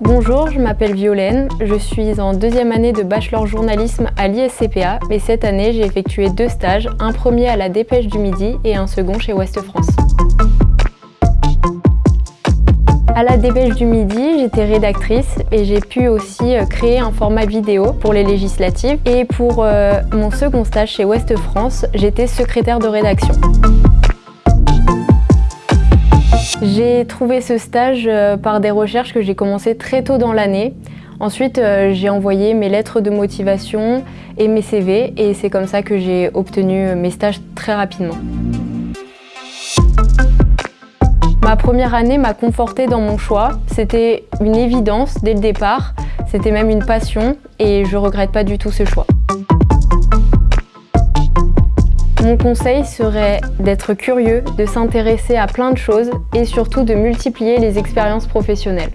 Bonjour, je m'appelle Violaine, je suis en deuxième année de bachelor journalisme à l'ISCPA et cette année j'ai effectué deux stages, un premier à la Dépêche du Midi et un second chez Ouest France. À la Dépêche du Midi, j'étais rédactrice et j'ai pu aussi euh, créer un format vidéo pour les législatives. Et pour euh, mon second stage chez Ouest France, j'étais secrétaire de rédaction. J'ai trouvé ce stage euh, par des recherches que j'ai commencé très tôt dans l'année. Ensuite, j'ai envoyé mes lettres de motivation et mes CV et c'est comme ça que j'ai obtenu mes stages très rapidement. Ma première année m'a confortée dans mon choix. C'était une évidence dès le départ, c'était même une passion et je regrette pas du tout ce choix. Mon conseil serait d'être curieux, de s'intéresser à plein de choses et surtout de multiplier les expériences professionnelles.